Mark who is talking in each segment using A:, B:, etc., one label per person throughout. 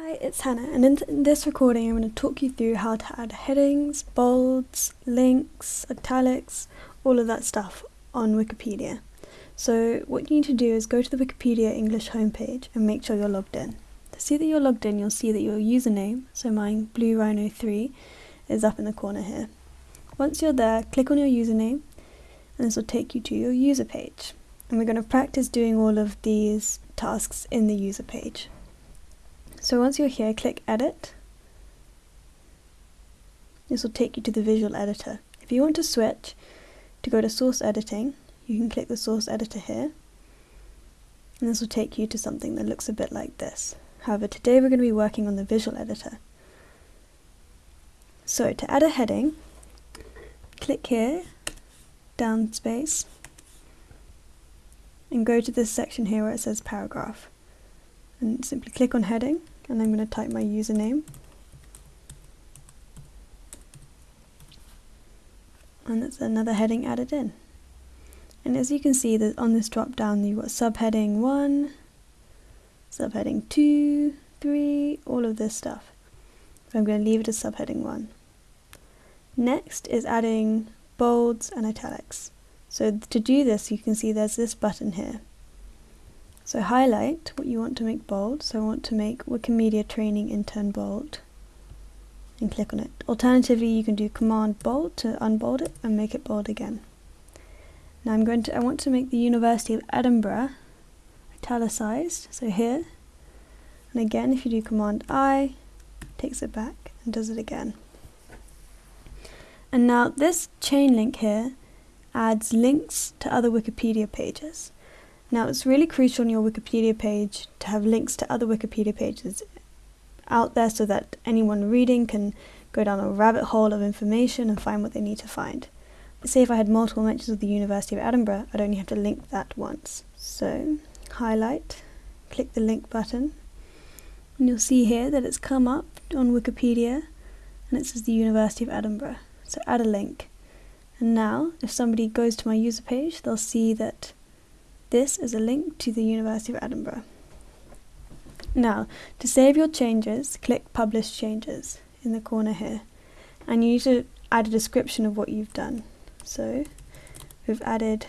A: Hi, it's Hannah, and in this recording, I'm going to talk you through how to add headings, bolds, links, italics, all of that stuff on Wikipedia. So, what you need to do is go to the Wikipedia English homepage and make sure you're logged in. To see that you're logged in, you'll see that your username, so mine, Blue Rhino 3, is up in the corner here. Once you're there, click on your username, and this will take you to your user page. And we're going to practice doing all of these tasks in the user page. So once you're here, click Edit. This will take you to the visual editor. If you want to switch to go to source editing, you can click the source editor here. And this will take you to something that looks a bit like this. However, today we're going to be working on the visual editor. So to add a heading, click here, down space, and go to this section here where it says paragraph. And simply click on heading and I'm going to type my username. And that's another heading added in. And as you can see that on this drop down you've got subheading 1, subheading 2, 3, all of this stuff. So I'm going to leave it as subheading 1. Next is adding bolds and italics. So to do this you can see there's this button here. So highlight what you want to make bold. So I want to make Wikimedia Training Intern bold and click on it. Alternatively, you can do Command Bold to unbold it and make it bold again. Now I'm going to, I want to make the University of Edinburgh italicized, so here. And again, if you do Command I, takes it back and does it again. And now this chain link here adds links to other Wikipedia pages. Now it's really crucial on your Wikipedia page to have links to other Wikipedia pages out there so that anyone reading can go down a rabbit hole of information and find what they need to find. Say if I had multiple mentions of the University of Edinburgh, I'd only have to link that once. So highlight, click the link button, and you'll see here that it's come up on Wikipedia and it says the University of Edinburgh. So add a link. And now if somebody goes to my user page, they'll see that this is a link to the University of Edinburgh. Now, to save your changes, click Publish Changes in the corner here. And you need to add a description of what you've done. So, we've added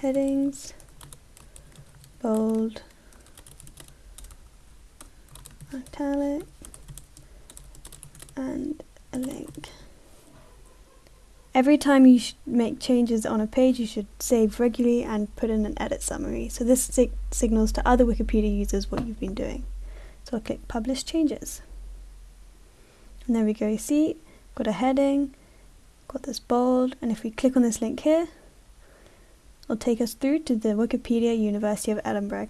A: headings, bold, italic, and a link. Every time you make changes on a page, you should save regularly and put in an edit summary. So this sig signals to other Wikipedia users what you've been doing. So I'll click Publish Changes. And there we go, you see, got a heading, got this bold, and if we click on this link here, it'll take us through to the Wikipedia University of Edinburgh.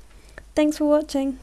A: Thanks for watching!